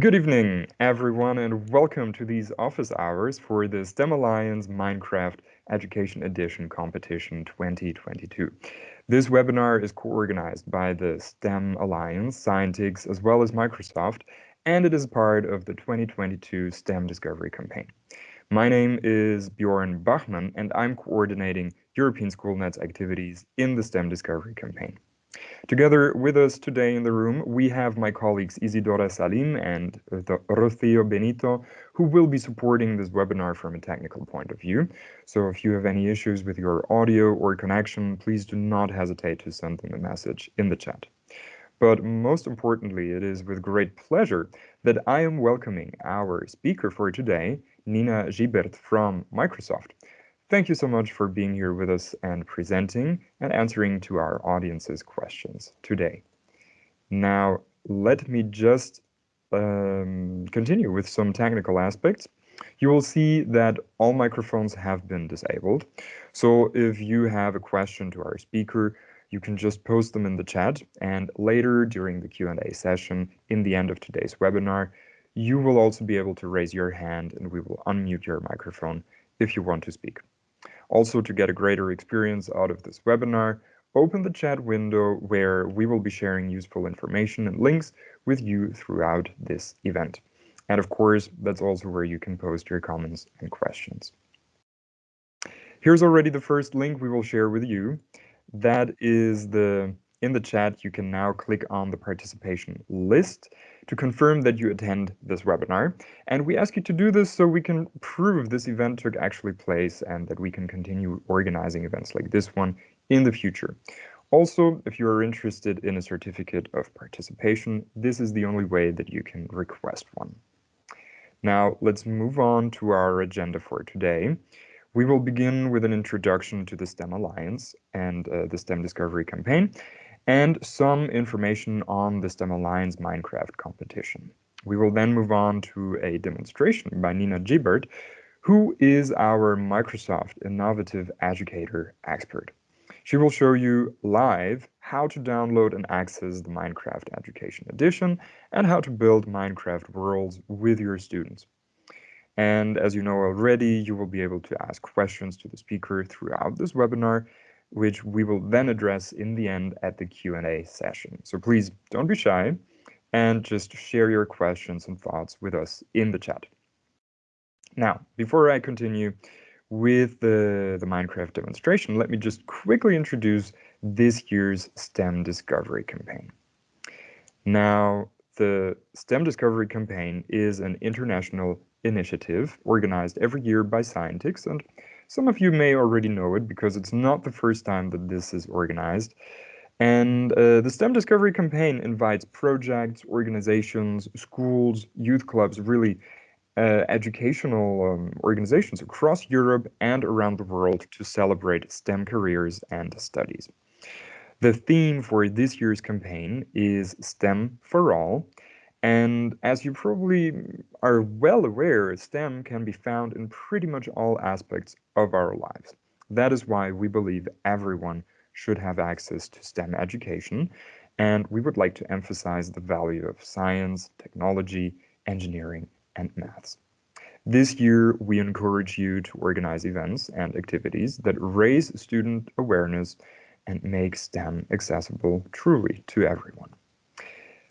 Good evening, everyone, and welcome to these office hours for the STEM Alliance Minecraft Education Edition Competition 2022. This webinar is co-organized by the STEM Alliance, Scientix, as well as Microsoft, and it is part of the 2022 STEM Discovery Campaign. My name is Bjorn Bachmann, and I'm coordinating European SchoolNet's activities in the STEM Discovery Campaign. Together with us today in the room, we have my colleagues Isidora Salim and uh, Rocio Benito, who will be supporting this webinar from a technical point of view. So if you have any issues with your audio or connection, please do not hesitate to send them a message in the chat. But most importantly, it is with great pleasure that I am welcoming our speaker for today, Nina Gibert from Microsoft. Thank you so much for being here with us and presenting and answering to our audience's questions today. Now, let me just um, continue with some technical aspects. You will see that all microphones have been disabled. So if you have a question to our speaker, you can just post them in the chat and later during the Q&A session in the end of today's webinar, you will also be able to raise your hand and we will unmute your microphone if you want to speak. Also, to get a greater experience out of this webinar, open the chat window where we will be sharing useful information and links with you throughout this event. And of course, that's also where you can post your comments and questions. Here's already the first link we will share with you. That is the in the chat, you can now click on the participation list to confirm that you attend this webinar. And we ask you to do this so we can prove this event took actually place and that we can continue organizing events like this one in the future. Also, if you are interested in a certificate of participation, this is the only way that you can request one. Now, let's move on to our agenda for today. We will begin with an introduction to the STEM Alliance and uh, the STEM Discovery Campaign, and some information on the STEM Alliance Minecraft competition. We will then move on to a demonstration by Nina Gibert, who is our Microsoft Innovative Educator expert. She will show you live how to download and access the Minecraft Education Edition and how to build Minecraft worlds with your students. And as you know already, you will be able to ask questions to the speaker throughout this webinar which we will then address in the end at the Q&A session. So please don't be shy and just share your questions and thoughts with us in the chat. Now, before I continue with the, the Minecraft demonstration, let me just quickly introduce this year's STEM Discovery Campaign. Now, the STEM Discovery Campaign is an international initiative organized every year by Scientix and some of you may already know it because it's not the first time that this is organized. And uh, the STEM Discovery Campaign invites projects, organizations, schools, youth clubs, really uh, educational um, organizations across Europe and around the world to celebrate STEM careers and studies. The theme for this year's campaign is STEM for All, and as you probably are well aware, STEM can be found in pretty much all aspects of our lives. That is why we believe everyone should have access to STEM education, and we would like to emphasize the value of science, technology, engineering, and maths. This year, we encourage you to organize events and activities that raise student awareness and make STEM accessible truly to everyone.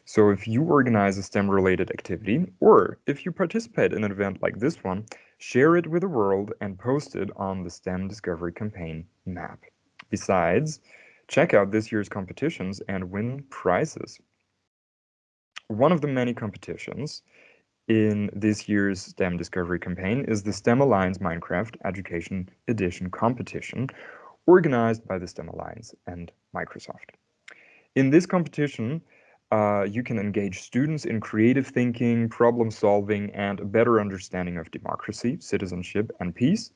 So if you organize a STEM-related activity, or if you participate in an event like this one, share it with the world and post it on the STEM Discovery Campaign map. Besides, check out this year's competitions and win prizes. One of the many competitions in this year's STEM Discovery Campaign is the STEM Alliance Minecraft Education Edition competition, organized by the STEM Alliance and Microsoft. In this competition, uh, you can engage students in creative thinking, problem solving, and a better understanding of democracy, citizenship, and peace,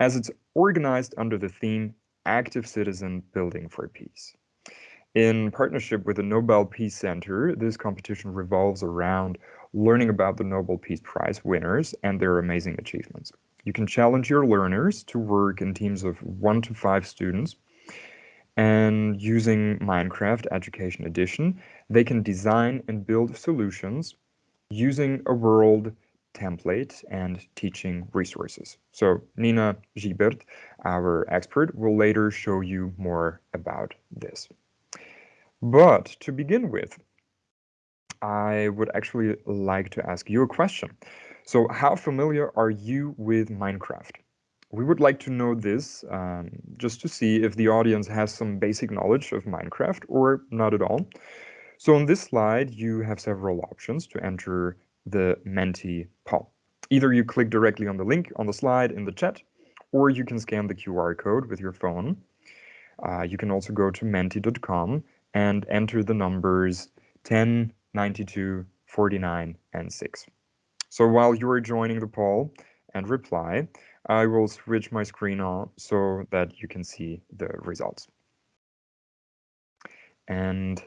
as it's organized under the theme Active Citizen Building for Peace. In partnership with the Nobel Peace Center, this competition revolves around learning about the Nobel Peace Prize winners and their amazing achievements. You can challenge your learners to work in teams of one to five students and using Minecraft Education Edition, they can design and build solutions using a world template and teaching resources. So Nina Gibert, our expert, will later show you more about this. But to begin with, I would actually like to ask you a question. So how familiar are you with Minecraft? We would like to know this um, just to see if the audience has some basic knowledge of Minecraft or not at all. So on this slide, you have several options to enter the Menti poll. Either you click directly on the link on the slide in the chat, or you can scan the QR code with your phone. Uh, you can also go to menti.com and enter the numbers 10, 92, 49, and 6. So while you are joining the poll and reply, I will switch my screen on so that you can see the results. And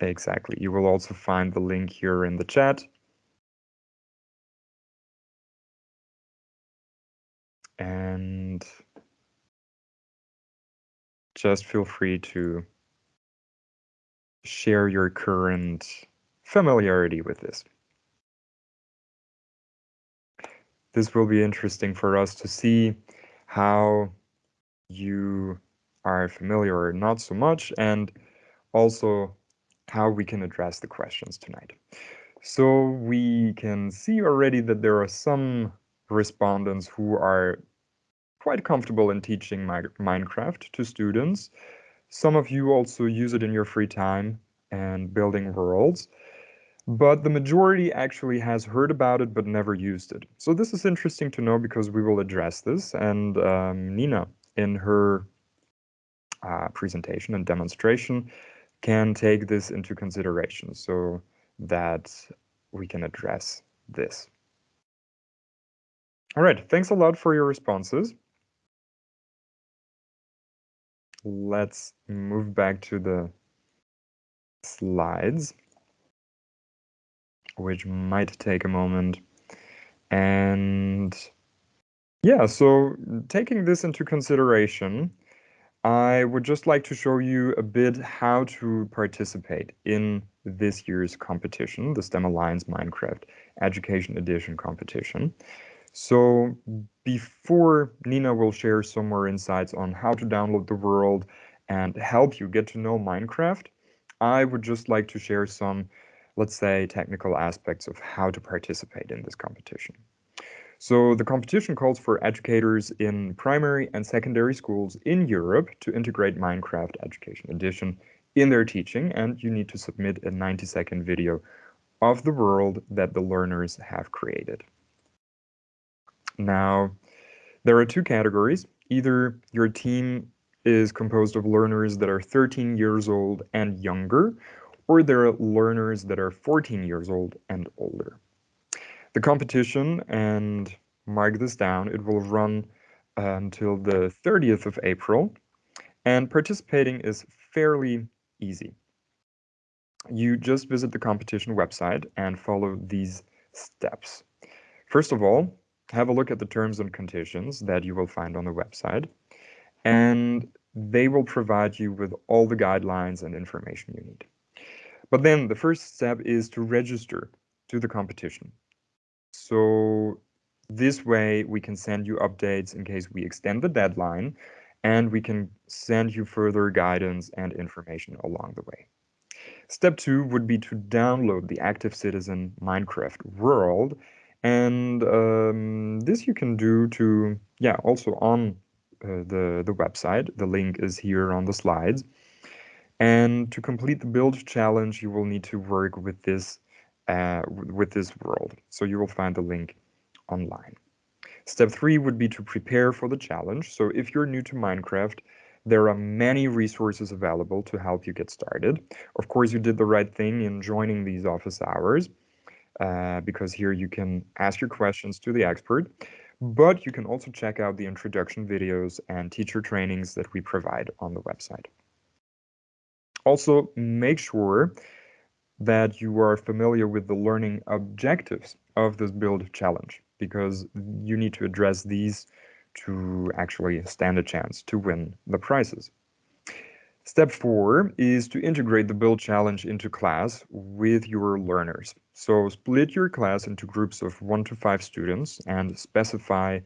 exactly, you will also find the link here in the chat. And just feel free to share your current familiarity with this. This will be interesting for us to see how you are familiar or not so much, and also how we can address the questions tonight. So we can see already that there are some respondents who are quite comfortable in teaching Minecraft to students. Some of you also use it in your free time and building worlds, but the majority actually has heard about it but never used it. So this is interesting to know because we will address this and um, Nina in her uh, presentation and demonstration can take this into consideration so that we can address this. All right, thanks a lot for your responses let's move back to the slides, which might take a moment. And yeah, so taking this into consideration, I would just like to show you a bit how to participate in this year's competition, the STEM Alliance Minecraft Education Edition competition. So before Nina will share some more insights on how to download the world and help you get to know Minecraft, I would just like to share some, let's say, technical aspects of how to participate in this competition. So the competition calls for educators in primary and secondary schools in Europe to integrate Minecraft Education Edition in their teaching, and you need to submit a 90-second video of the world that the learners have created. Now, there are two categories. Either your team is composed of learners that are 13 years old and younger, or there are learners that are 14 years old and older. The competition, and mark this down, it will run uh, until the 30th of April, and participating is fairly easy. You just visit the competition website and follow these steps. First of all, have a look at the terms and conditions that you will find on the website, and they will provide you with all the guidelines and information you need. But then the first step is to register to the competition. So this way we can send you updates in case we extend the deadline, and we can send you further guidance and information along the way. Step two would be to download the Active Citizen Minecraft world and um, this you can do to, yeah, also on uh, the, the website. The link is here on the slides. And to complete the build challenge, you will need to work with this uh, with this world. So you will find the link online. Step three would be to prepare for the challenge. So if you're new to Minecraft, there are many resources available to help you get started. Of course, you did the right thing in joining these office hours uh, because here you can ask your questions to the expert, but you can also check out the introduction videos and teacher trainings that we provide on the website. Also, make sure that you are familiar with the learning objectives of this build challenge because you need to address these to actually stand a chance to win the prizes. Step four is to integrate the build challenge into class with your learners. So split your class into groups of one to five students and specify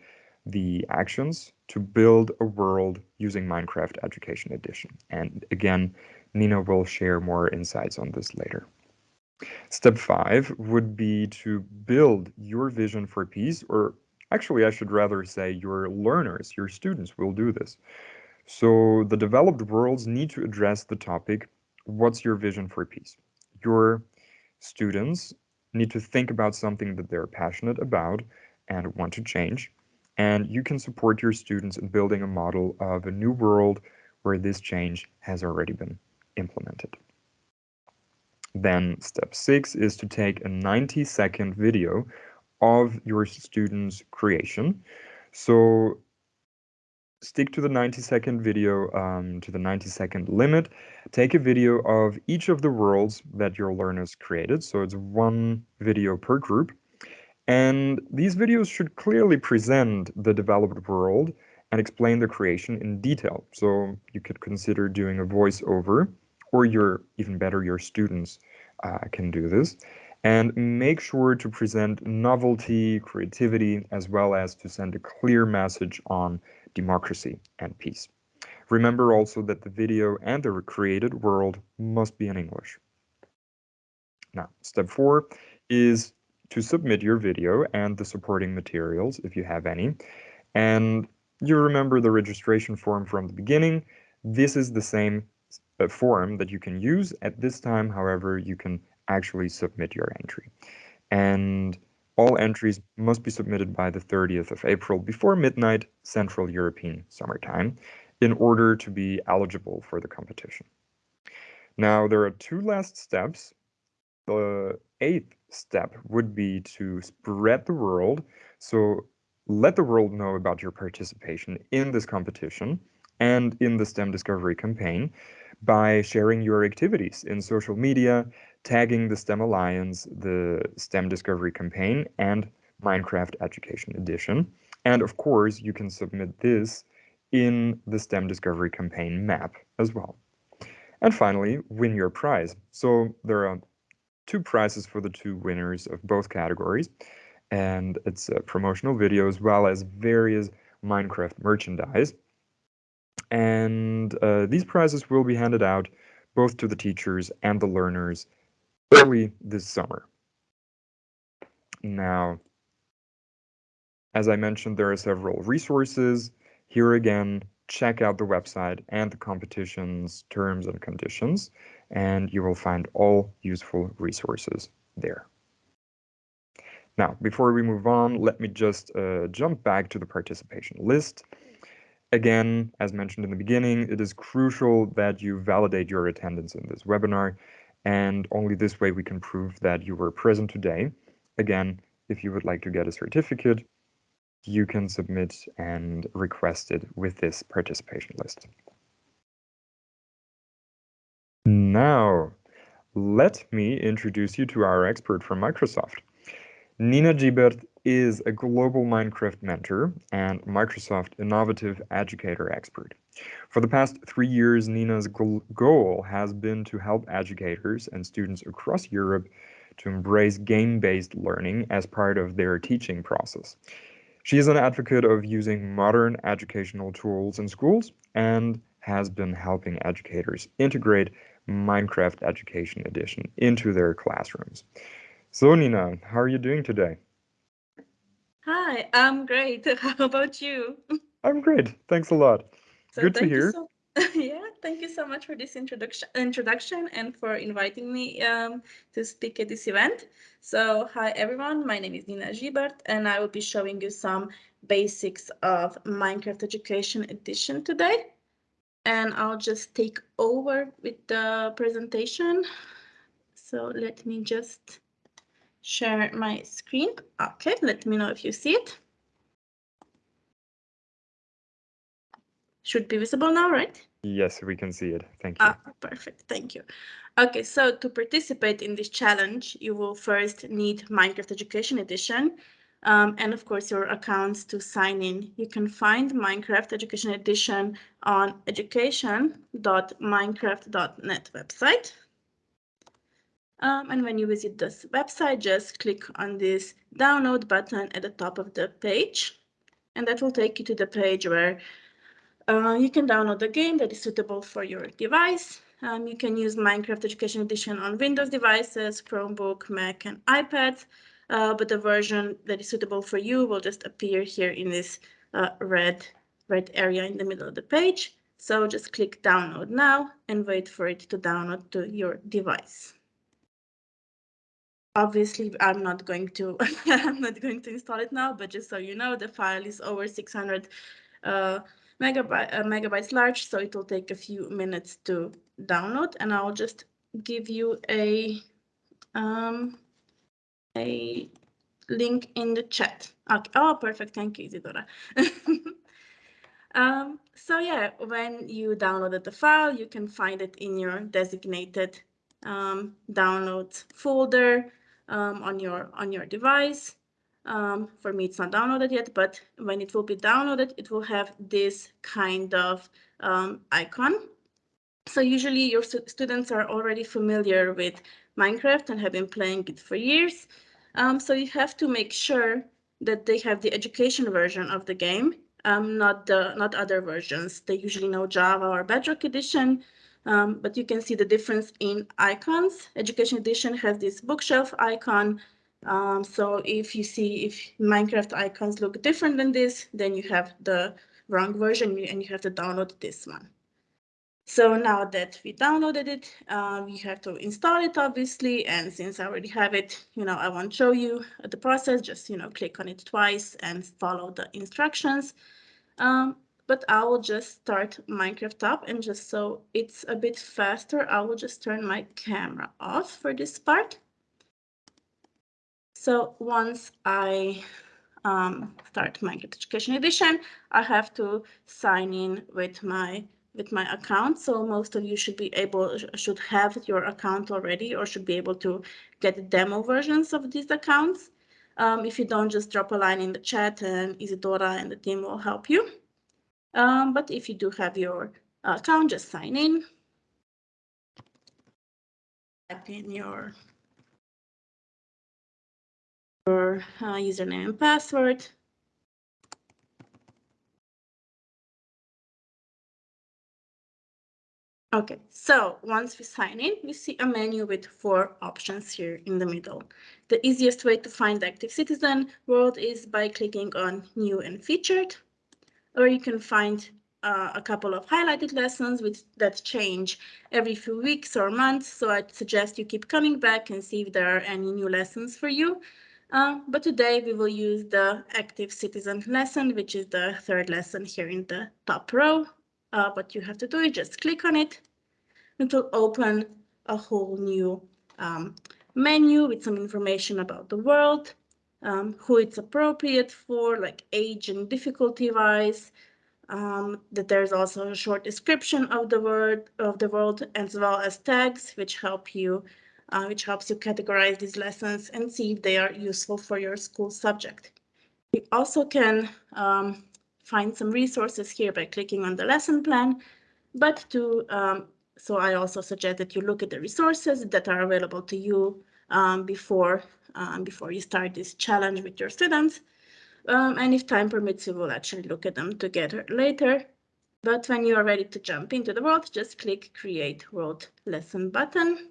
the actions to build a world using Minecraft Education Edition. And again, Nina will share more insights on this later. Step five would be to build your vision for peace, or actually, I should rather say your learners, your students will do this. So the developed worlds need to address the topic, what's your vision for peace? Your students need to think about something that they're passionate about and want to change. And you can support your students in building a model of a new world where this change has already been implemented. Then step six is to take a 90 second video of your student's creation. So stick to the 90 second video, um, to the 90 second limit. Take a video of each of the worlds that your learners created. So it's one video per group. And these videos should clearly present the developed world and explain the creation in detail. So you could consider doing a voiceover, or your even better, your students uh, can do this. And make sure to present novelty, creativity, as well as to send a clear message on democracy, and peace. Remember also that the video and the recreated world must be in English. Now, step four is to submit your video and the supporting materials if you have any. And you remember the registration form from the beginning. This is the same uh, form that you can use. At this time, however, you can actually submit your entry. And all entries must be submitted by the 30th of April before midnight Central European Summer Time in order to be eligible for the competition. Now, there are two last steps. The eighth step would be to spread the world. So let the world know about your participation in this competition and in the STEM Discovery campaign by sharing your activities in social media tagging the STEM Alliance, the STEM Discovery Campaign, and Minecraft Education Edition. And of course, you can submit this in the STEM Discovery Campaign map as well. And finally, win your prize. So there are two prizes for the two winners of both categories. And it's a promotional video as well as various Minecraft merchandise. And uh, these prizes will be handed out both to the teachers and the learners early this summer. Now, as I mentioned, there are several resources. Here again, check out the website and the competition's terms and conditions, and you will find all useful resources there. Now, before we move on, let me just uh, jump back to the participation list. Again, as mentioned in the beginning, it is crucial that you validate your attendance in this webinar and only this way we can prove that you were present today. Again, if you would like to get a certificate, you can submit and request it with this participation list. Now, let me introduce you to our expert from Microsoft. Nina Giebert is a global Minecraft mentor and Microsoft Innovative Educator expert. For the past three years, Nina's goal has been to help educators and students across Europe to embrace game-based learning as part of their teaching process. She is an advocate of using modern educational tools in schools and has been helping educators integrate Minecraft Education Edition into their classrooms. So Nina, how are you doing today? Hi, I'm great. How about you? I'm great. Thanks a lot. So Good to hear. So, yeah, thank you so much for this introduction introduction and for inviting me um, to speak at this event. So hi everyone, my name is Nina Giebert and I will be showing you some basics of Minecraft Education Edition today. And I'll just take over with the presentation. So let me just share my screen. Okay, let me know if you see it. Should be visible now, right? Yes, we can see it. Thank you. Ah, perfect. Thank you. Okay, so to participate in this challenge, you will first need Minecraft Education Edition. Um, and of course, your accounts to sign in. You can find Minecraft Education Edition on education.minecraft.net website. Um, and when you visit this website, just click on this download button at the top of the page. And that will take you to the page where uh, you can download the game that is suitable for your device. Um, you can use Minecraft Education Edition on Windows devices, Chromebook, Mac, and iPads. Uh, but the version that is suitable for you will just appear here in this uh, red, red area in the middle of the page. So just click download now and wait for it to download to your device obviously I'm not going to I'm not going to install it now, but just so you know, the file is over 600 uh, megabyte, uh, megabytes large, so it will take a few minutes to download, and I'll just give you a um, a link in the chat. Okay. Oh, perfect. Thank you, Isidora. um, so yeah, when you downloaded the file, you can find it in your designated um, downloads folder um, on your on your device. Um, for me, it's not downloaded yet, but when it will be downloaded, it will have this kind of um, icon. So usually your st students are already familiar with Minecraft and have been playing it for years. Um, so you have to make sure that they have the education version of the game, um, not the not other versions. They usually know Java or Bedrock Edition, um, but you can see the difference in icons. Education Edition has this bookshelf icon. Um, so if you see if Minecraft icons look different than this, then you have the wrong version and you have to download this one. So now that we downloaded it, um, you have to install it, obviously. And since I already have it, you know, I won't show you the process. Just, you know, click on it twice and follow the instructions. Um, but I will just start Minecraft up and just so it's a bit faster, I will just turn my camera off for this part. So once I um, start Minecraft Education Edition, I have to sign in with my with my account. So most of you should be able should have your account already or should be able to get demo versions of these accounts. Um, if you don't, just drop a line in the chat and Isidora and the team will help you. Um, but if you do have your account, just sign in. Type in your, your uh, username and password. Okay, so once we sign in, we see a menu with four options here in the middle. The easiest way to find Active Citizen world is by clicking on New and Featured or you can find uh, a couple of highlighted lessons with, that change every few weeks or months. So I'd suggest you keep coming back and see if there are any new lessons for you. Uh, but today we will use the active citizen lesson, which is the third lesson here in the top row. Uh, what you have to do is just click on it. It will open a whole new um, menu with some information about the world um, who it's appropriate for, like age and difficulty wise. Um, that there's also a short description of the word of the world as well as tags, which help you, uh, which helps you categorize these lessons and see if they are useful for your school subject. You also can um, find some resources here by clicking on the lesson plan, but to um, so I also suggest that you look at the resources that are available to you um, before um, before you start this challenge with your students. Um, and if time permits, you will actually look at them together later. But when you are ready to jump into the world, just click Create World Lesson button.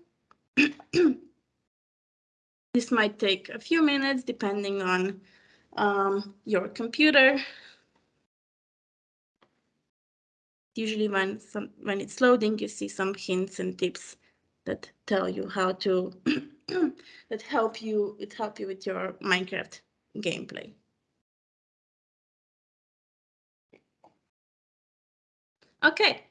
this might take a few minutes depending on um, your computer. Usually when, some, when it's loading, you see some hints and tips that tell you how to that help you it help you with your Minecraft gameplay. Okay,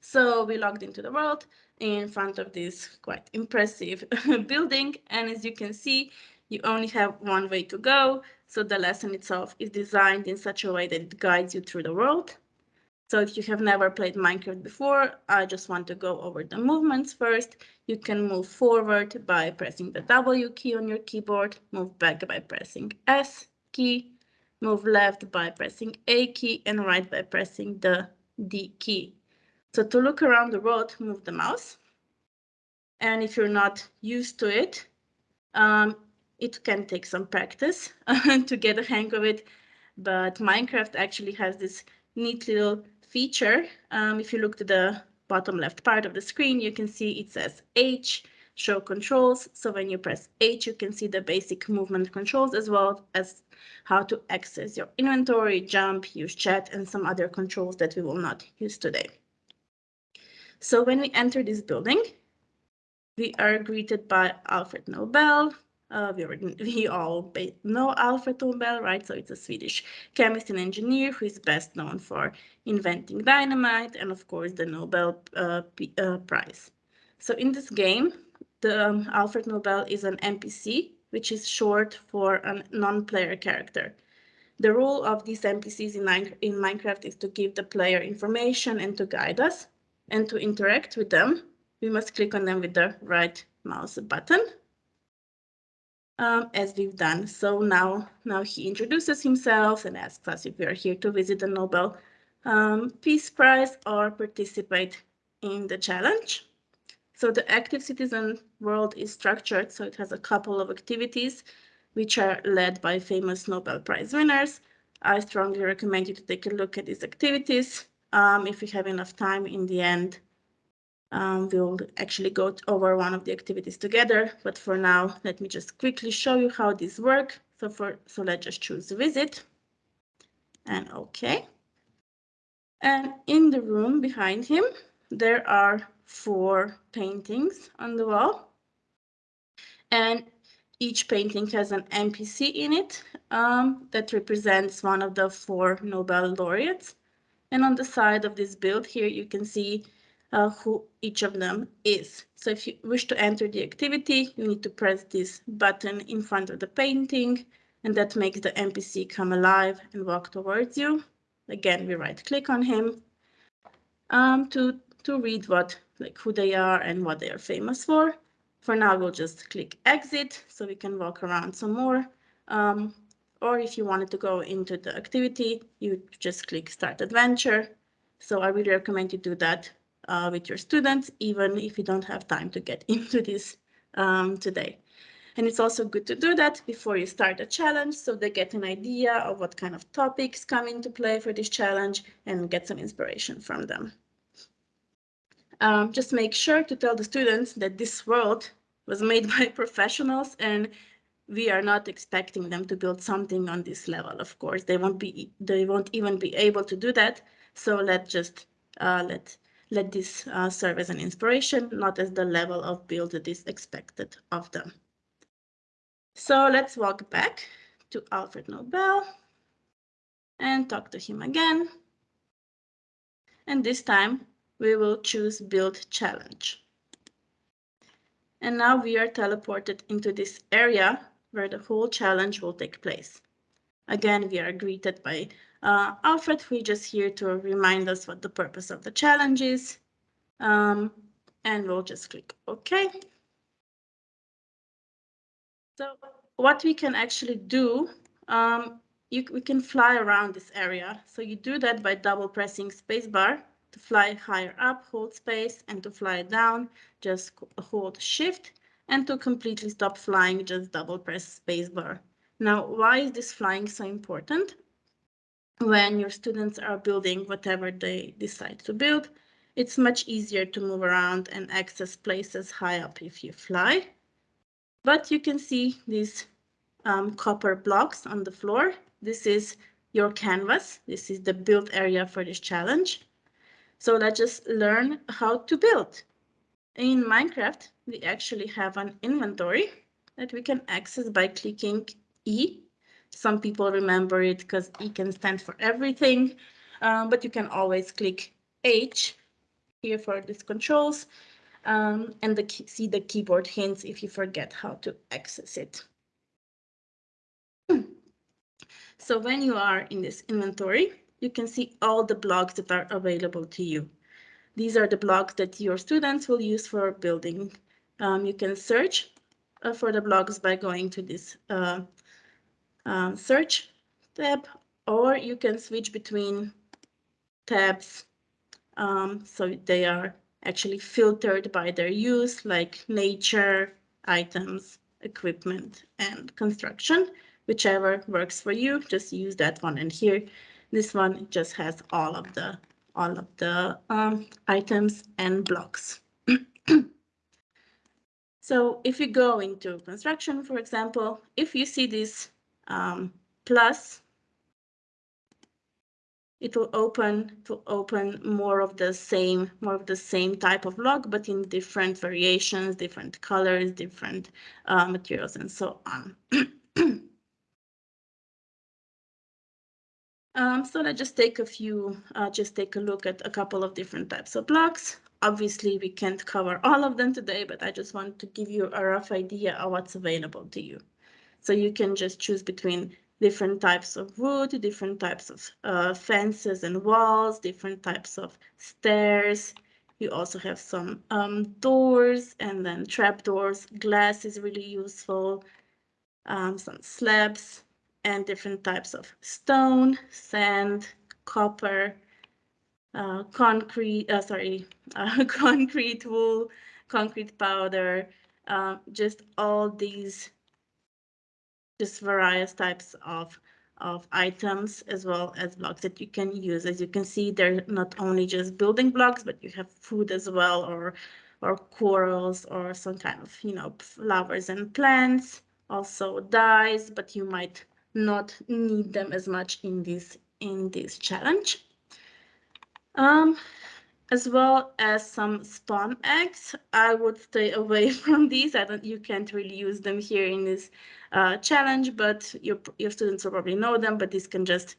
so we logged into the world in front of this quite impressive building. And as you can see, you only have one way to go. So the lesson itself is designed in such a way that it guides you through the world. So if you have never played Minecraft before, I just want to go over the movements first. You can move forward by pressing the W key on your keyboard, move back by pressing S key, move left by pressing A key, and right by pressing the D key. So to look around the world, move the mouse. And if you're not used to it, um, it can take some practice to get a hang of it. But Minecraft actually has this neat little feature. Um, if you look to the bottom left part of the screen, you can see it says H, show controls. So when you press H, you can see the basic movement controls as well as how to access your inventory, jump, use chat, and some other controls that we will not use today. So when we enter this building, we are greeted by Alfred Nobel. Uh, we, already, we all know Alfred Nobel, right? So it's a Swedish chemist and engineer who is best known for inventing dynamite and, of course, the Nobel uh, uh, Prize. So in this game, the um, Alfred Nobel is an NPC, which is short for a non-player character. The role of these NPCs in, in Minecraft is to give the player information and to guide us. And to interact with them, we must click on them with the right mouse button, um, as we've done. So now, now he introduces himself and asks us if we are here to visit the Nobel um, Peace Prize or participate in the challenge. So the active citizen world is structured, so it has a couple of activities which are led by famous Nobel Prize winners. I strongly recommend you to take a look at these activities. Um, if we have enough time in the end, um, we'll actually go over one of the activities together. But for now, let me just quickly show you how these work. So for so let's just choose visit and OK. And in the room behind him, there are four paintings on the wall. And each painting has an NPC in it um, that represents one of the four Nobel laureates. And on the side of this build here, you can see uh, who each of them is. So if you wish to enter the activity, you need to press this button in front of the painting, and that makes the NPC come alive and walk towards you. Again, we right click on him um, to, to read what like who they are and what they are famous for. For now, we'll just click exit so we can walk around some more. Um, or if you wanted to go into the activity, you just click start adventure. So I really recommend you do that uh, with your students, even if you don't have time to get into this um, today. And it's also good to do that before you start a challenge so they get an idea of what kind of topics come into play for this challenge and get some inspiration from them um, just make sure to tell the students that this world was made by professionals and we are not expecting them to build something on this level. Of course, they won't be, they won't even be able to do that. So let just uh, let let this uh, serve as an inspiration, not as the level of build that is expected of them. So let's walk back to Alfred Nobel and talk to him again. And this time we will choose build challenge. And now we are teleported into this area where the whole challenge will take place. Again, we are greeted by uh, Alfred, just here to remind us what the purpose of the challenge is. Um, and we'll just click OK. So what we can actually do, um, you, we can fly around this area. So you do that by double pressing spacebar to fly higher up, hold space, and to fly down, just hold shift. And to completely stop flying, just double press spacebar. Now, why is this flying so important? When your students are building whatever they decide to build, it's much easier to move around and access places high up if you fly. But you can see these um, copper blocks on the floor. This is your canvas. This is the build area for this challenge. So let's just learn how to build. In Minecraft, we actually have an inventory that we can access by clicking E. Some people remember it because E can stand for everything, um, but you can always click H here for these controls um, and the see the keyboard hints if you forget how to access it. So when you are in this inventory, you can see all the blocks that are available to you. These are the blocks that your students will use for building. Um, you can search uh, for the blocks by going to this uh, uh, search tab, or you can switch between tabs um, so they are actually filtered by their use, like nature, items, equipment, and construction. Whichever works for you, just use that one. And here, this one just has all of the all of the um, items and blocks. so if you go into construction, for example, if you see this um, plus it will open to open more of the same more of the same type of log but in different variations different colors different uh, materials and so on. Um, so let's just take a few uh, just take a look at a couple of different types of blocks. Obviously we can't cover all of them today but i just want to give you a rough idea of what's available to you so you can just choose between different types of wood, different types of uh, fences and walls, different types of stairs. You also have some um, doors and then trap doors. Glass is really useful. Um, some slabs and different types of stone, sand, copper, uh, concrete, uh, sorry, uh, concrete wool, concrete powder, uh, just all these just various types of of items as well as blocks that you can use. As you can see, they're not only just building blocks, but you have food as well, or or corals, or some kind of you know flowers and plants. Also dyes, but you might not need them as much in this in this challenge. Um, as well as some spawn eggs. I would stay away from these. I don't, you can't really use them here in this uh, challenge, but your, your students will probably know them, but this can just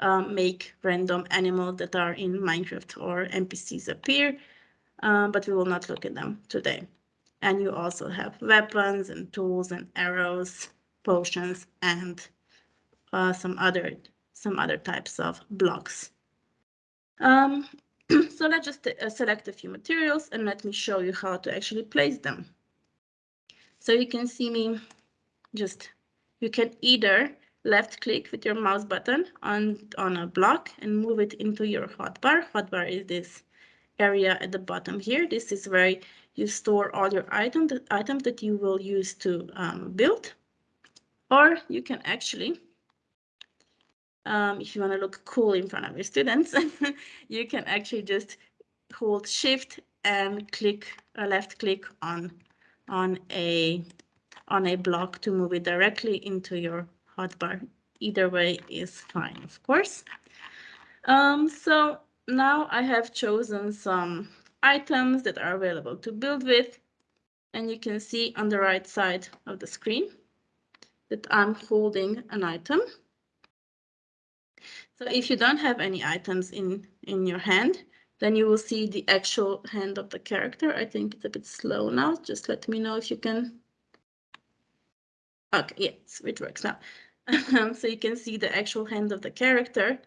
um, make random animals that are in Minecraft or NPCs appear, um, but we will not look at them today. And you also have weapons and tools and arrows, potions, and uh, some other some other types of blocks. Um, so let's just uh, select a few materials and let me show you how to actually place them. So you can see me just, you can either left click with your mouse button on, on a block and move it into your hotbar. Hotbar is this area at the bottom here. This is where you store all your items, the items that you will use to um, build. Or you can actually um, if you want to look cool in front of your students, you can actually just hold shift and click a left click on on a on a block to move it directly into your hotbar. Either way is fine, of course. Um, so now I have chosen some items that are available to build with. And you can see on the right side of the screen that I'm holding an item. So if you don't have any items in, in your hand, then you will see the actual hand of the character. I think it's a bit slow now. Just let me know if you can. Okay, yes, it works now. so you can see the actual hand of the character.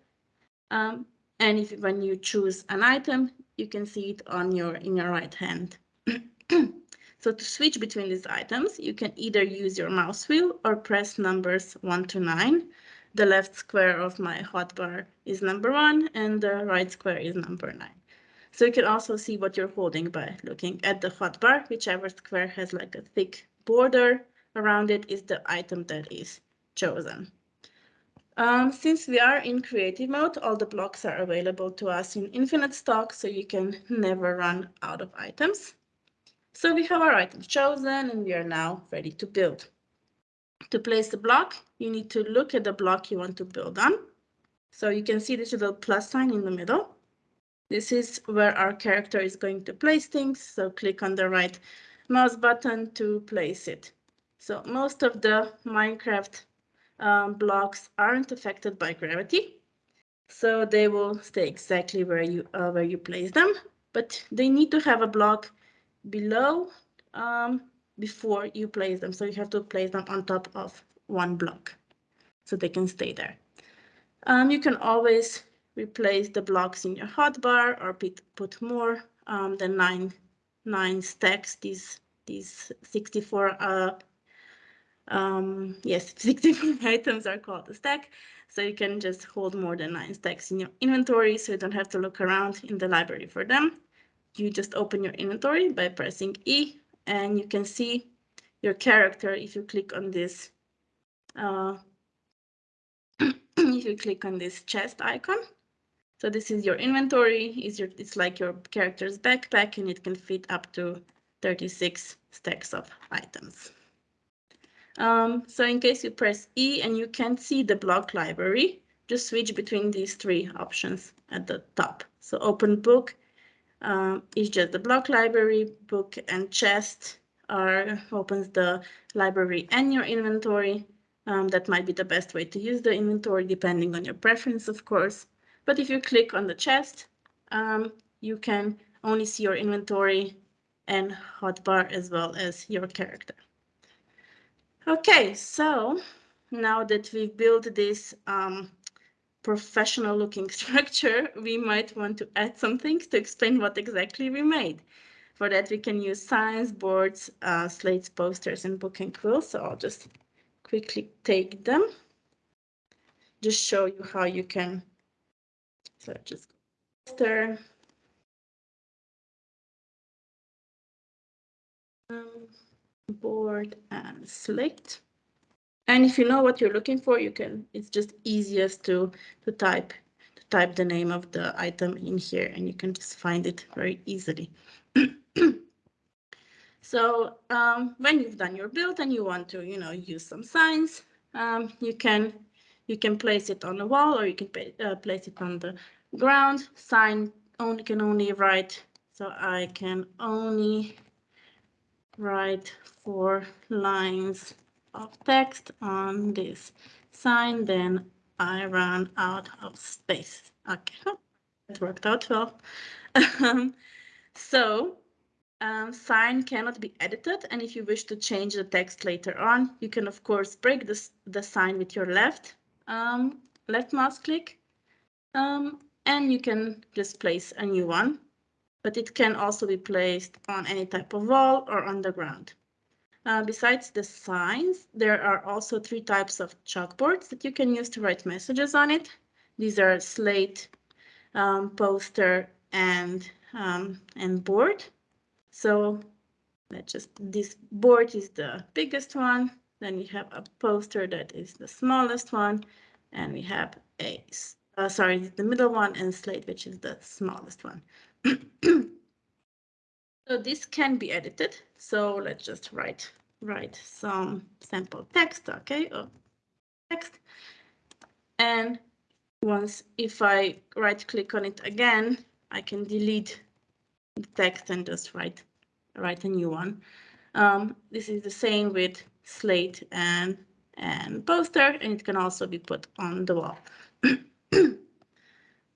Um, and if when you choose an item, you can see it on your in your right hand. so to switch between these items, you can either use your mouse wheel or press numbers one to nine the left square of my hotbar is number one and the right square is number nine. So you can also see what you're holding by looking at the hotbar. Whichever square has like a thick border around it is the item that is chosen. Um, since we are in creative mode, all the blocks are available to us in infinite stock, so you can never run out of items. So we have our items chosen and we are now ready to build. To place the block, you need to look at the block you want to build on. So you can see this little plus sign in the middle. This is where our character is going to place things. So click on the right mouse button to place it. So most of the Minecraft um, blocks aren't affected by gravity. So they will stay exactly where you uh, where you place them, but they need to have a block below um, before you place them. So you have to place them on top of one block so they can stay there. Um, you can always replace the blocks in your hotbar or put, more um, than nine, nine stacks. These, these 64, uh, um, yes, 64 items are called a stack. So you can just hold more than nine stacks in your inventory so you don't have to look around in the library for them. you just open your inventory by pressing E and you can see your character if you click on this uh, if you click on this chest icon. So this is your inventory, is your, it's like your character's backpack and it can fit up to 36 stacks of items. Um, so in case you press E and you can't see the block library, just switch between these three options at the top. So open book um, is just the block library, book and chest are opens the library and your inventory. Um, that might be the best way to use the inventory depending on your preference, of course. But if you click on the chest, um, you can only see your inventory and hotbar as well as your character. Okay, so now that we've built this um, professional looking structure, we might want to add some things to explain what exactly we made. For that, we can use signs, boards, uh, slates, posters, and book and quill. So I'll just quickly take them. Just show you how you can. So just poster. Um, board and slate. And if you know what you're looking for, you can, it's just easiest to, to type, to type the name of the item in here and you can just find it very easily. so um, when you've done your build and you want to, you know, use some signs, um, you can, you can place it on the wall or you can pay, uh, place it on the ground. Sign only can only write, so I can only write four lines of text on this sign, then I run out of space. Okay, it worked out well. Um, so um, sign cannot be edited, and if you wish to change the text later on, you can of course break this, the sign with your left um, left mouse click, um, and you can just place a new one but it can also be placed on any type of wall or on the ground. Uh, besides the signs, there are also three types of chalkboards that you can use to write messages on it. These are slate, um, poster, and um, and board. So let's just this board is the biggest one. Then we have a poster that is the smallest one, and we have a uh, sorry the middle one and slate, which is the smallest one. so this can be edited. So let's just write write some sample text, okay, or text. And once if I right click on it again, I can delete the text and just write write a new one. Um, this is the same with slate and and poster, and it can also be put on the wall.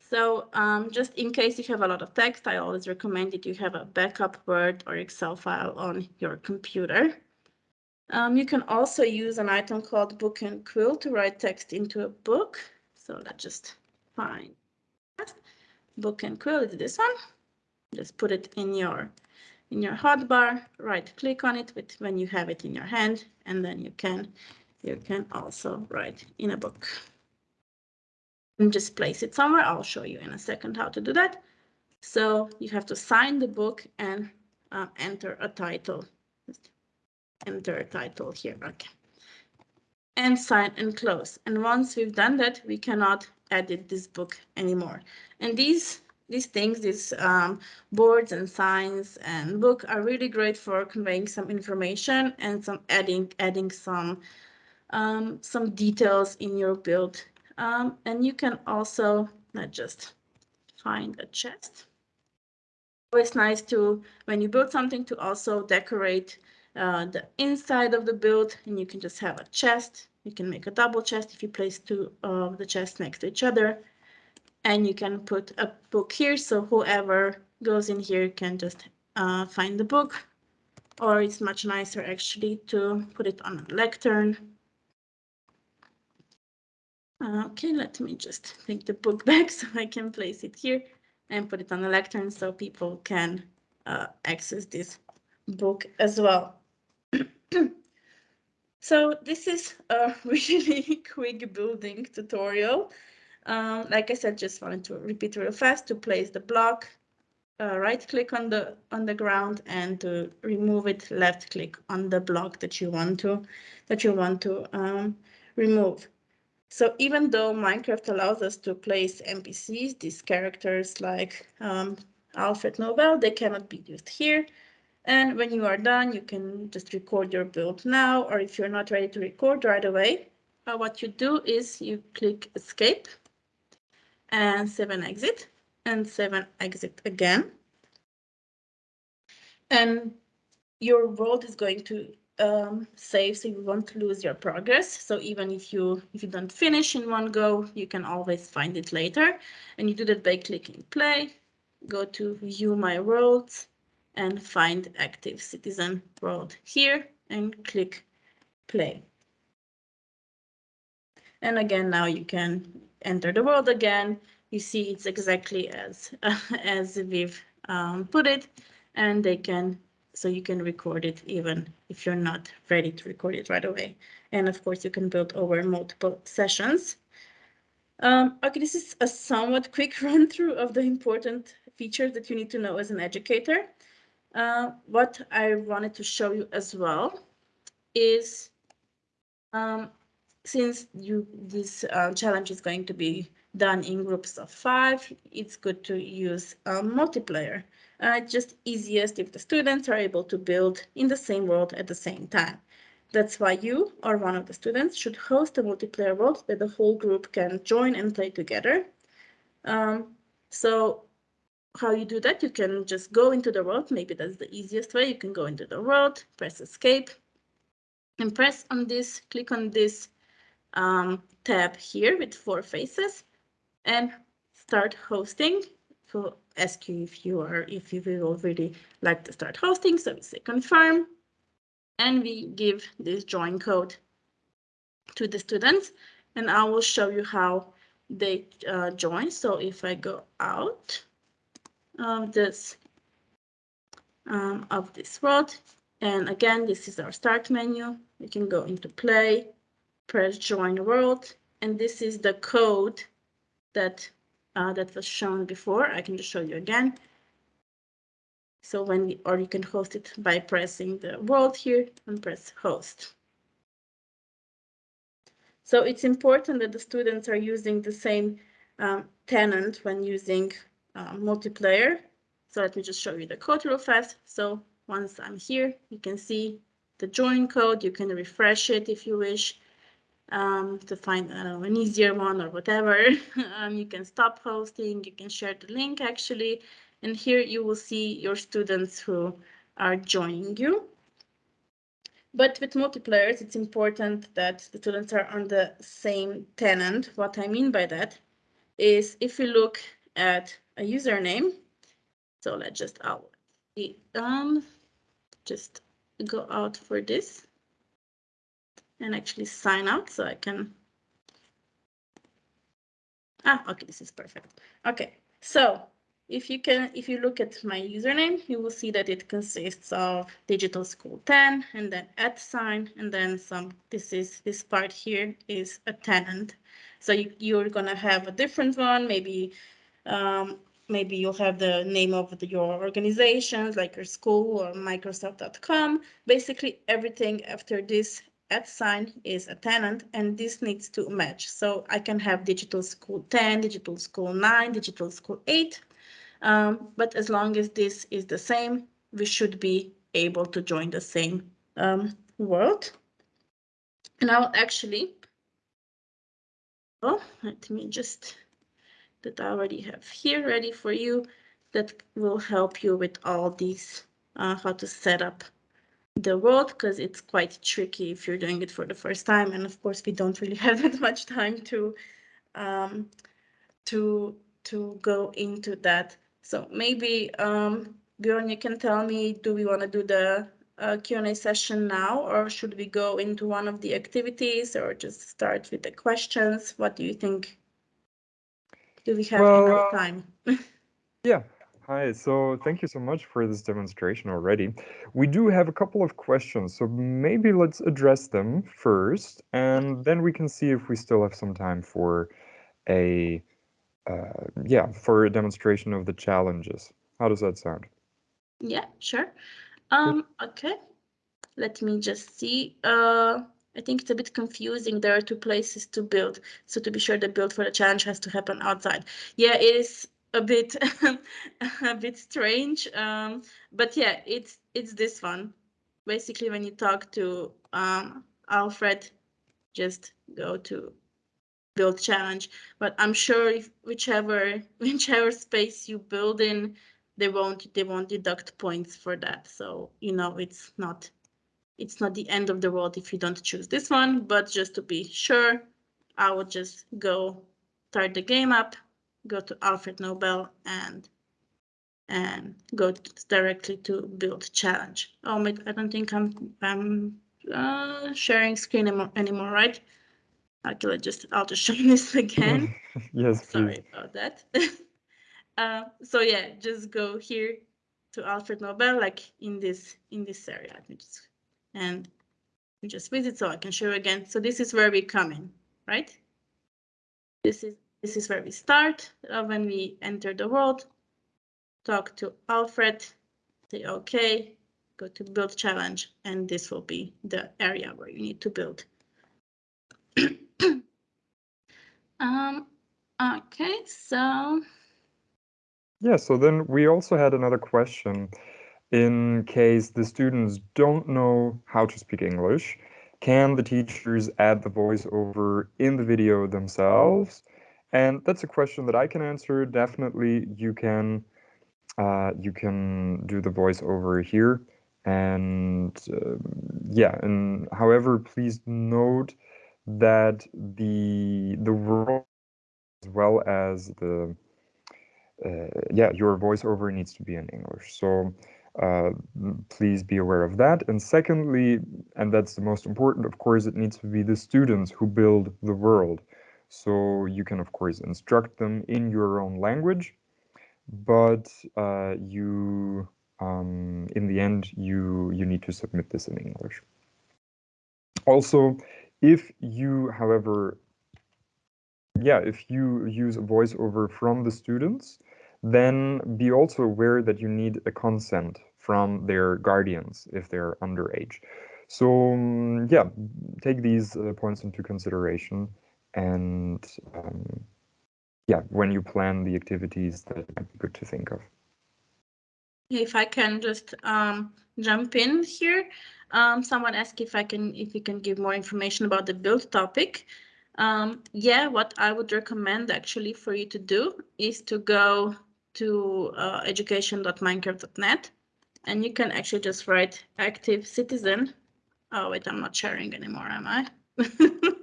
So um, just in case you have a lot of text, I always recommend that you have a backup Word or Excel file on your computer. Um, you can also use an item called Book and Quill to write text into a book. So let's just find. Book and Quill is this one. Just put it in your in your hotbar, right click on it with when you have it in your hand, and then you can you can also write in a book and just place it somewhere. I'll show you in a second how to do that. So you have to sign the book and uh, enter a title. Just enter a title here. Okay. And sign and close. And once we've done that, we cannot edit this book anymore. And these these things, these um, boards and signs and book are really great for conveying some information and some adding adding some um, some details in your build um, and you can also not just find a chest. Always nice to, when you build something, to also decorate uh, the inside of the build, and you can just have a chest. You can make a double chest if you place two of the chests next to each other. And you can put a book here, so whoever goes in here can just uh, find the book. Or it's much nicer actually to put it on a lectern Okay, let me just take the book back so I can place it here and put it on the lectern so people can uh, access this book as well. so this is a really quick building tutorial. Um, like I said, just wanted to repeat real fast to place the block, uh, right click on the on the ground and to remove it left click on the block that you want to that you want to um, remove. So even though Minecraft allows us to place NPCs, these characters like um, Alfred Nobel, they cannot be used here. And when you are done, you can just record your build now, or if you're not ready to record right away, uh, what you do is you click escape and seven exit and seven exit again. And your world is going to um, save so you won't lose your progress. So even if you if you don't finish in one go, you can always find it later. And you do that by clicking play, go to view my worlds and find active citizen world here and click play. And again, now you can enter the world again. You see it's exactly as, as we've um, put it and they can, so you can record it even if you're not ready to record it right away. And of course you can build over multiple sessions. Um, okay, this is a somewhat quick run through of the important features that you need to know as an educator. Uh, what I wanted to show you as well is um, since you this uh, challenge is going to be done in groups of five, it's good to use a multiplayer. Uh, just easiest if the students are able to build in the same world at the same time. That's why you or one of the students should host a multiplayer world that the whole group can join and play together. Um, so how you do that, you can just go into the world. Maybe that's the easiest way. You can go into the world, press escape, and press on this, click on this um, tab here with four faces and start hosting. So ask you if you are, if you will already like to start hosting. So we say confirm and we give this join code to the students and I will show you how they uh, join. So if I go out of this um, of this world, and again, this is our start menu. We can go into play, press join world, and this is the code that uh, that was shown before. I can just show you again. So when, or you can host it by pressing the world here and press host. So it's important that the students are using the same um, tenant when using uh, multiplayer. So let me just show you the code real fast. So once I'm here, you can see the join code. You can refresh it if you wish um, to find an easier one or whatever. um, you can stop hosting, you can share the link actually. And here you will see your students who are joining you. But with multiplayers, it's important that the students are on the same tenant. What I mean by that is if you look at a username, so let's just out, um, just go out for this and actually sign out so I can. Ah, okay, this is perfect. Okay, so if you can, if you look at my username, you will see that it consists of digital school 10 and then at sign and then some, this is, this part here is a tenant. So you, you're gonna have a different one, maybe, um, maybe you'll have the name of the, your organizations like your school or Microsoft.com. Basically everything after this at sign is a tenant and this needs to match. So I can have digital school 10, digital school 9, digital school 8. Um, but as long as this is the same, we should be able to join the same um, world. Now actually, oh, let me just, that I already have here ready for you, that will help you with all these, uh, how to set up the world because it's quite tricky if you're doing it for the first time. And of course, we don't really have that much time to um, to to go into that. So maybe um, Bjorn, you can tell me, do we want to do the uh, Q&A session now, or should we go into one of the activities, or just start with the questions? What do you think? Do we have well, enough time? yeah, Hi, so thank you so much for this demonstration already. We do have a couple of questions, so maybe let's address them first, and then we can see if we still have some time for a, uh, yeah, for a demonstration of the challenges. How does that sound? Yeah, sure. Um, okay. Let me just see. Uh, I think it's a bit confusing. There are two places to build. So to be sure the build for the challenge has to happen outside. Yeah, it is a bit a bit strange. Um, but yeah, it's it's this one. Basically, when you talk to um, Alfred, just go to build challenge. But I'm sure if whichever whichever space you build in, they won't they won't deduct points for that. So you know it's not it's not the end of the world if you don't choose this one, but just to be sure, I would just go start the game up, go to Alfred Nobel and and go directly to build challenge. Oh, my, I don't think I'm I'm uh, sharing screen anymore, anymore, right? Okay, let's just I'll just show this again. yes, Sorry about that. uh, so yeah, just go here to Alfred Nobel, like in this in this area. Let me just and just visit so I can show you again. So this is where we come in, right? This is this is where we start uh, when we enter the world. Talk to Alfred, say okay, go to build challenge, and this will be the area where you need to build. um, okay, so. Yeah, so then we also had another question in case the students don't know how to speak English, can the teachers add the voiceover in the video themselves? And that's a question that I can answer. Definitely, you can uh, you can do the voiceover here. And uh, yeah, and however, please note that the the world as well as the uh, yeah your voiceover needs to be in English. So uh, please be aware of that. And secondly, and that's the most important, of course, it needs to be the students who build the world. So you can, of course, instruct them in your own language, but uh, you, um, in the end, you, you need to submit this in English. Also, if you, however, yeah, if you use a voiceover from the students, then be also aware that you need a consent from their guardians if they're underage. So um, yeah, take these uh, points into consideration and um, yeah, when you plan the activities that might be good to think of. If I can just um, jump in here, um, someone asked if I can if you can give more information about the build topic. Um, yeah, what I would recommend actually for you to do is to go to uh, education.minecraft.net and you can actually just write active citizen. Oh, wait, I'm not sharing anymore, am I?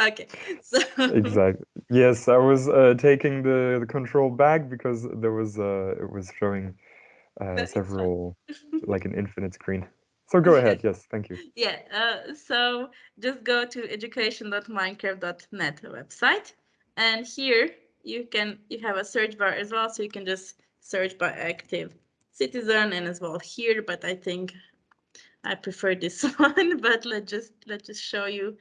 okay, so. Exactly. Yes, I was uh, taking the, the control back because there was, uh, it was showing uh, several, like an infinite screen. So go ahead. Yes, thank you. Yeah, uh, so just go to education.minecraft.net website. And here you can you have a search bar as well, so you can just search by active citizen and as well here, but I think I prefer this one, but let's just let's just show you.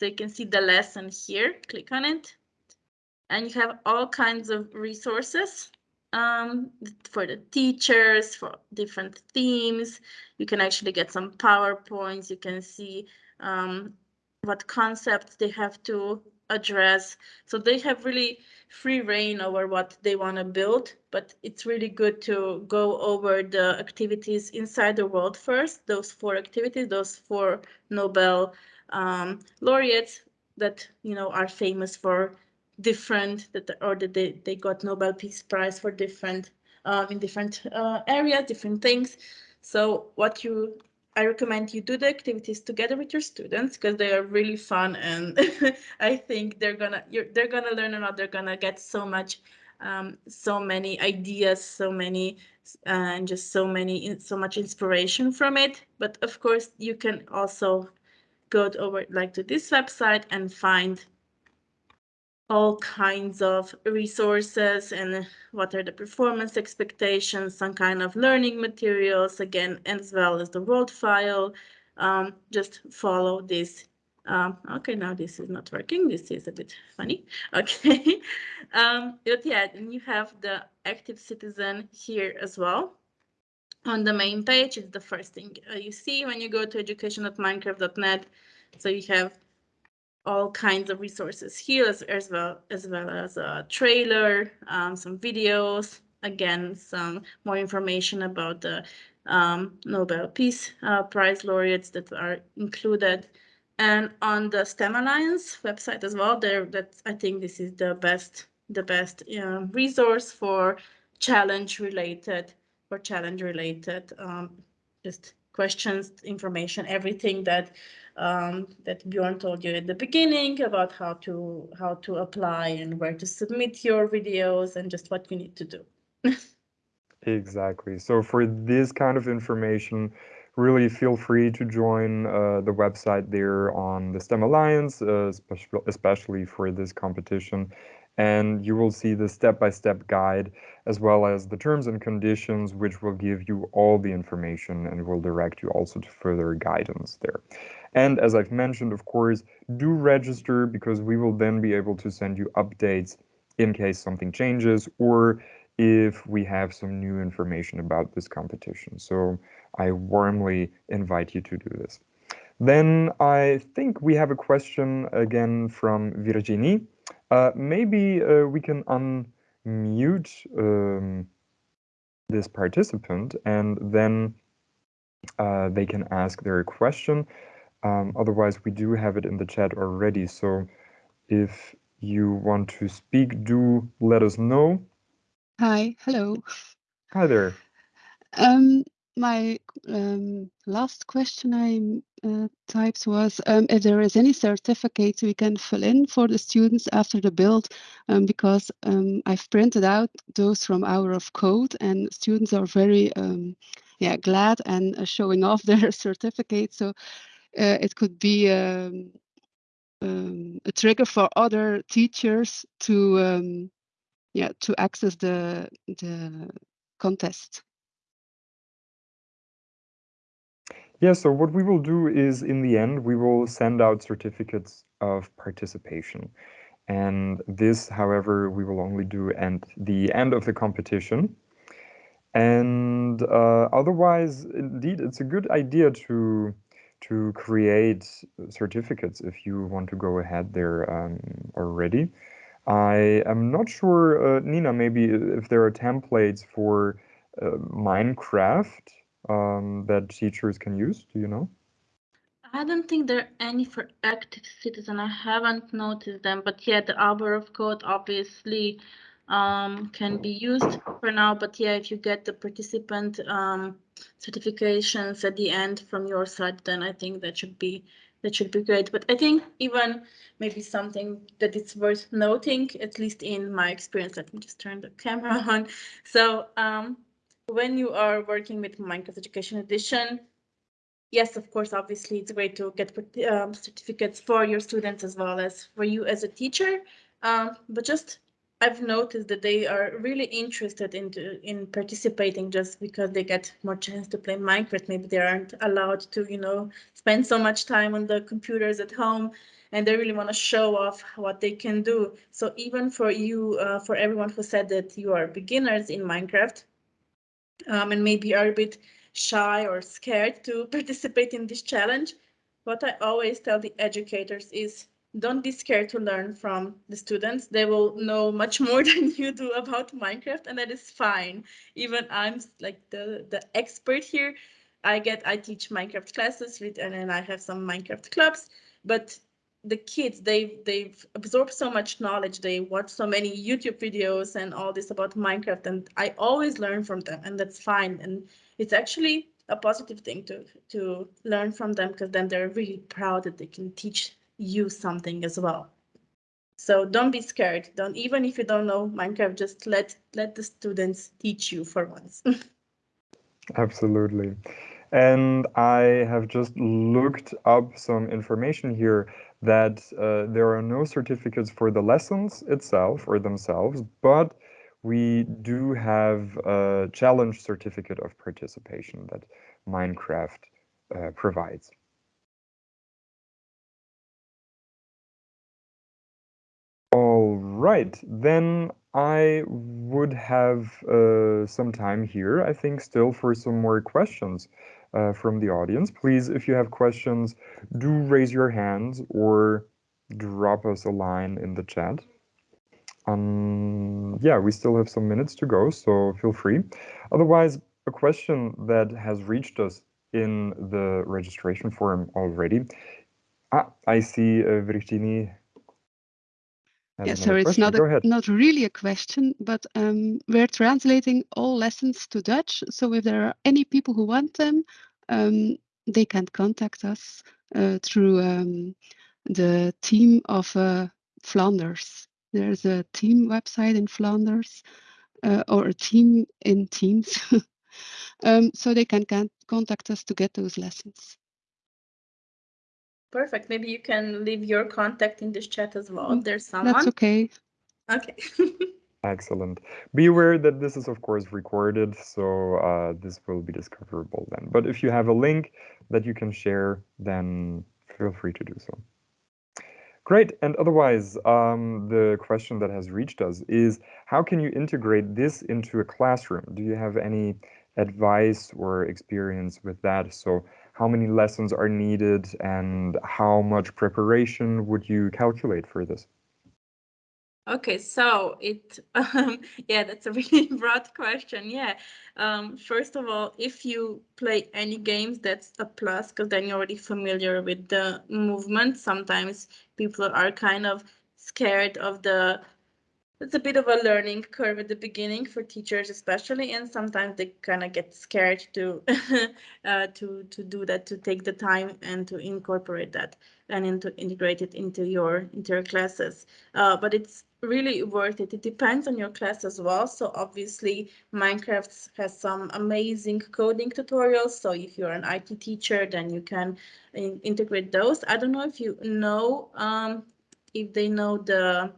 So you can see the lesson here, click on it. And you have all kinds of resources um, for the teachers, for different themes. You can actually get some PowerPoints. You can see um, what concepts they have to address. So they have really free reign over what they want to build, but it's really good to go over the activities inside the world first, those four activities, those four Nobel um, laureates that, you know, are famous for different, that or that they, they got Nobel Peace Prize for different, um, in different uh, areas, different things. So what you I recommend you do the activities together with your students because they are really fun and I think they're gonna they're gonna learn a lot. They're gonna get so much, um, so many ideas, so many, uh, and just so many, so much inspiration from it. But of course, you can also go over like to this website and find all kinds of resources and what are the performance expectations, some kind of learning materials, again, as well as the world file. Um, just follow this Um, okay, now this is not working. This is a bit funny. Okay. um, but yeah, then you have the active citizen here as well. On the main page, it's the first thing uh, you see when you go to education.minecraft.net. So you have all kinds of resources here as, as well as well as a trailer, um, some videos, again, some more information about the um, Nobel Peace uh, Prize laureates that are included and on the STEM Alliance website as well. There, that I think this is the best the best uh, resource for challenge related for challenge related um, just questions, information, everything that um, that Bjorn told you at the beginning about how to how to apply and where to submit your videos and just what you need to do. exactly. So for this kind of information, really feel free to join uh, the website there on the STEM Alliance, uh, especially for this competition. And you will see the step-by-step -step guide as well as the terms and conditions, which will give you all the information and will direct you also to further guidance there. And as I've mentioned, of course, do register because we will then be able to send you updates in case something changes or if we have some new information about this competition. So I warmly invite you to do this. Then I think we have a question again from Virginie. Uh, maybe uh, we can unmute um, this participant and then uh, they can ask their question. Um, otherwise, we do have it in the chat already. So if you want to speak, do let us know. Hi, hello. Hi there. Um, my um, last question I uh, typed was um, if there is any certificate we can fill in for the students after the build, um, because um, I've printed out those from Hour of Code and students are very um, yeah, glad and uh, showing off their certificate. So uh, it could be um, a trigger for other teachers to yeah to access the the contest. Yeah, so what we will do is in the end, we will send out certificates of participation. And this, however, we will only do at the end of the competition. And uh, otherwise, indeed, it's a good idea to to create certificates if you want to go ahead there um, already. I am not sure, uh, Nina, maybe if there are templates for uh, Minecraft um, that teachers can use? Do you know? I don't think there are any for active citizen. I haven't noticed them, but yeah, the hour of code obviously um, can be used for now. But yeah, if you get the participant um, certifications at the end from your side, then I think that should be that should be great. But I think even maybe something that it's worth noting, at least in my experience. Let me just turn the camera on. So um, when you are working with Minecraft Education Edition, yes, of course, obviously it's great to get um, certificates for your students as well as for you as a teacher. Um, but just I've noticed that they are really interested into in participating just because they get more chance to play Minecraft. Maybe they aren't allowed to, you know, spend so much time on the computers at home and they really want to show off what they can do. So even for you, uh, for everyone who said that you are beginners in Minecraft, um, and maybe are a bit shy or scared to participate in this challenge, what I always tell the educators is don't be scared to learn from the students. They will know much more than you do about Minecraft, and that is fine. Even I'm like the, the expert here. I get I teach Minecraft classes and then I have some Minecraft clubs, but the kids they've they've absorbed so much knowledge they watch so many youtube videos and all this about minecraft and i always learn from them and that's fine and it's actually a positive thing to to learn from them because then they're really proud that they can teach you something as well. So don't be scared don't even if you don't know minecraft just let let the students teach you for once. Absolutely. And i have just looked up some information here that uh, there are no certificates for the lessons itself or themselves, but we do have a challenge certificate of participation that Minecraft uh, provides. All right, then I would have uh, some time here, I think, still for some more questions uh, from the audience. Please, if you have questions, do raise your hands or drop us a line in the chat. Um, yeah, we still have some minutes to go, so feel free. Otherwise, a question that has reached us in the registration form already. Ah, I see uh, Virginie. Yeah, so it's not a, not really a question, but um, we're translating all lessons to Dutch. So if there are any people who want them, um, they can contact us uh, through um, the team of uh, Flanders. There's a team website in Flanders uh, or a team in Teams. um, so they can, can contact us to get those lessons. Perfect. Maybe you can leave your contact in this chat as well. If mm, there's someone. That's okay. Okay. Excellent. Be aware that this is, of course, recorded, so uh, this will be discoverable then. But if you have a link that you can share, then feel free to do so. Great. And otherwise, um, the question that has reached us is, how can you integrate this into a classroom? Do you have any advice or experience with that? So how many lessons are needed and how much preparation would you calculate for this? Okay, so it, um, yeah, that's a really broad question. Yeah, um, first of all, if you play any games, that's a plus because then you're already familiar with the movement. Sometimes people are kind of scared of the it's a bit of a learning curve at the beginning for teachers especially and sometimes they kind of get scared to uh, to to do that to take the time and to incorporate that and into integrate it into your into your classes. Uh, but it's really worth it. It depends on your class as well. So obviously minecraft has some amazing coding tutorials. So if you're an it teacher then you can in integrate those. I don't know if you know um, if they know the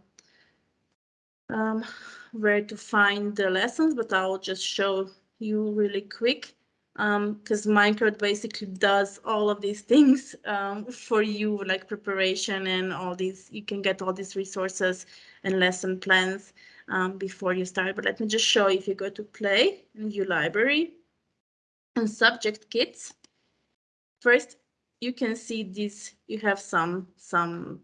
um, where to find the lessons, but I'll just show you really quick because um, Minecraft basically does all of these things um, for you, like preparation and all these, you can get all these resources and lesson plans um, before you start. But let me just show if you go to play and library and subject kits. First, you can see this, you have some, some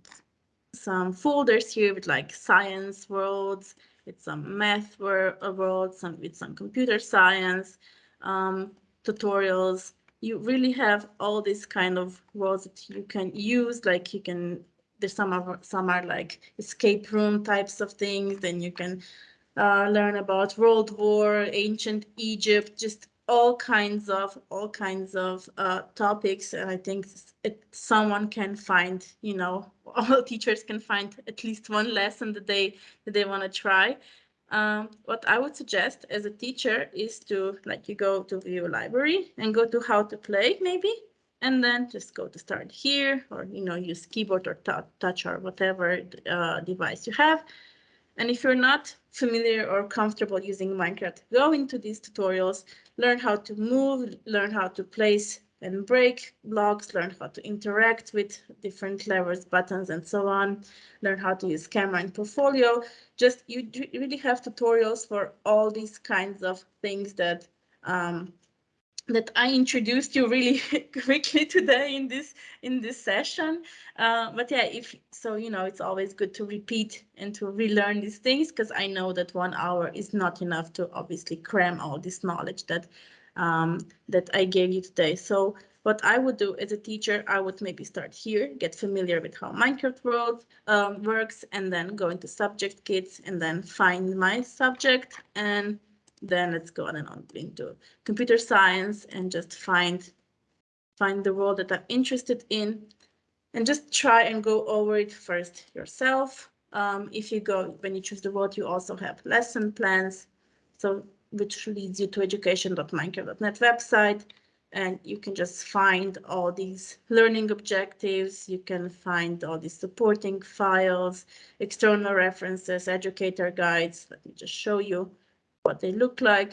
some folders here with like science worlds, with some math world, some with some computer science um, tutorials. You really have all these kind of worlds that you can use. Like you can, there's some of some are like escape room types of things. Then you can uh, learn about World War, ancient Egypt, just all kinds of all kinds of uh, topics and i think it, someone can find you know all teachers can find at least one lesson that they that they want to try. Um, what i would suggest as a teacher is to like you go to view library and go to how to play maybe and then just go to start here or you know use keyboard or touch or whatever uh, device you have. And if you're not familiar or comfortable using Minecraft, go into these tutorials, learn how to move, learn how to place and break blocks, learn how to interact with different levers, buttons, and so on, learn how to use camera and portfolio. Just you really have tutorials for all these kinds of things that um, that I introduced you really quickly today in this in this session. Uh, but yeah, if so, you know, it's always good to repeat and to relearn these things because I know that one hour is not enough to obviously cram all this knowledge that um, that I gave you today. So what I would do as a teacher, I would maybe start here, get familiar with how Minecraft World um, works, and then go into subject kits and then find my subject and then let's go on and on into computer science and just find find the world that I'm interested in and just try and go over it first yourself. Um, if you go, when you choose the world, you also have lesson plans, so which leads you to education.minecraft.net website, and you can just find all these learning objectives. You can find all these supporting files, external references, educator guides. Let me just show you what they look like.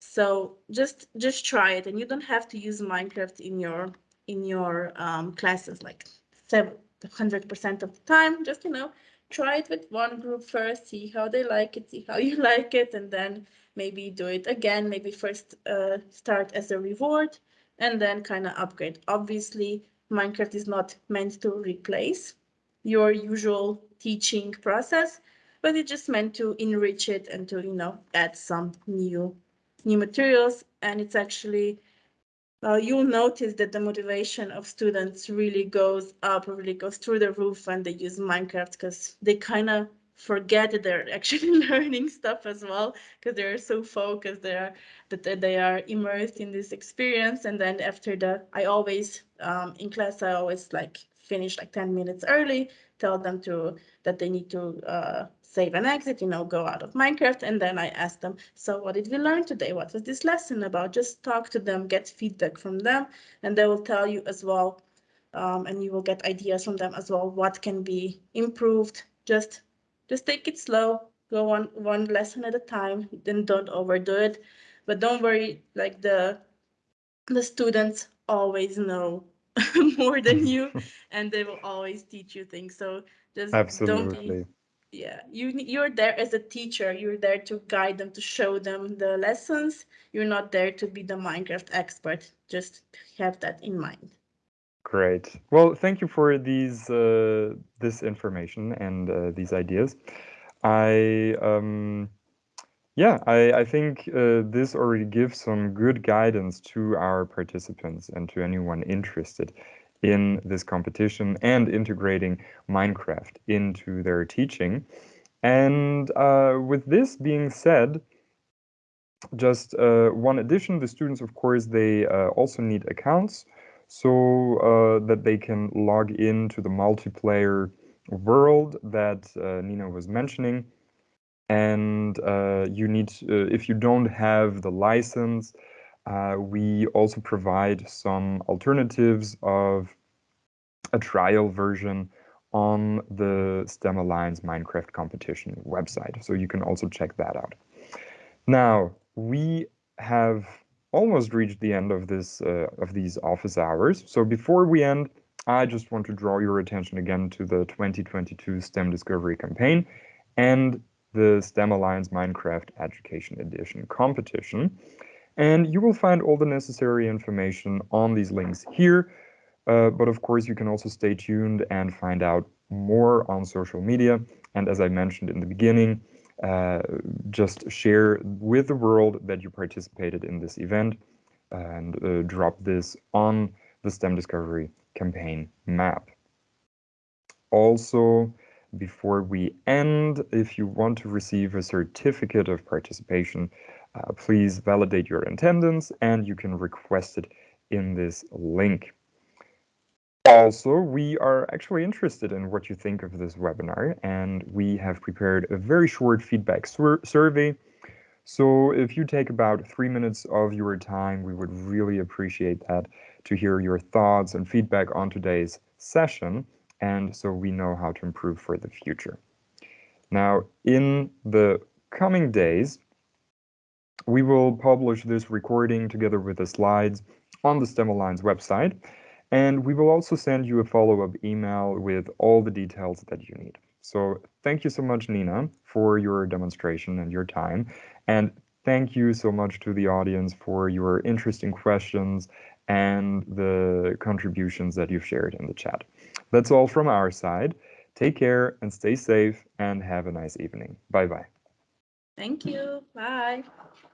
So just just try it, and you don't have to use Minecraft in your in your um, classes like seven hundred percent of the time. Just you know, try it with one group first, see how they like it, see how you like it, and then maybe do it again. Maybe first uh, start as a reward and then kind of upgrade. Obviously, Minecraft is not meant to replace your usual teaching process, but it's just meant to enrich it and to, you know, add some new new materials. And it's actually uh, you'll notice that the motivation of students really goes up, really goes through the roof when they use Minecraft because they kind of forget that they're actually learning stuff as well because they're so focused they are that they are immersed in this experience and then after the i always um, in class i always like finish like 10 minutes early tell them to that they need to uh, save and exit, you know, go out of Minecraft. And then I ask them, so what did we learn today? What was this lesson about? Just talk to them, get feedback from them, and they will tell you as well. Um, and you will get ideas from them as well, what can be improved. Just, just take it slow, go on one lesson at a time, then don't overdo it. But don't worry, like the, the students always know more than you and they will always teach you things so just Absolutely. don't be yeah you you're there as a teacher. You're there to guide them to show them the lessons. You're not there to be the minecraft expert. Just have that in mind. Great. Well thank you for these uh, this information and uh, these ideas. I um yeah i i think uh, this already gives some good guidance to our participants and to anyone interested in this competition and integrating Minecraft into their teaching. And uh, with this being said, just uh, one addition, the students, of course, they uh, also need accounts so uh, that they can log into the multiplayer world that uh, Nina was mentioning. And uh, you need, if you don't have the license, uh, we also provide some alternatives of a trial version on the STEM Alliance Minecraft competition website. So you can also check that out. Now, we have almost reached the end of this uh, of these office hours. So before we end, I just want to draw your attention again to the 2022 STEM Discovery campaign and the STEM Alliance Minecraft Education Edition competition. And you will find all the necessary information on these links here. Uh, but of course, you can also stay tuned and find out more on social media. And as I mentioned in the beginning, uh, just share with the world that you participated in this event and uh, drop this on the STEM Discovery campaign map. Also, before we end, if you want to receive a certificate of participation, uh, please validate your attendance and you can request it in this link. Also, we are actually interested in what you think of this webinar and we have prepared a very short feedback sur survey. So if you take about three minutes of your time, we would really appreciate that to hear your thoughts and feedback on today's session and so we know how to improve for the future. Now, in the coming days, we will publish this recording together with the slides on the STEM Alliance website, and we will also send you a follow-up email with all the details that you need. So thank you so much, Nina, for your demonstration and your time. And thank you so much to the audience for your interesting questions and the contributions that you've shared in the chat. That's all from our side. Take care and stay safe and have a nice evening. Bye-bye. Thank you. Bye.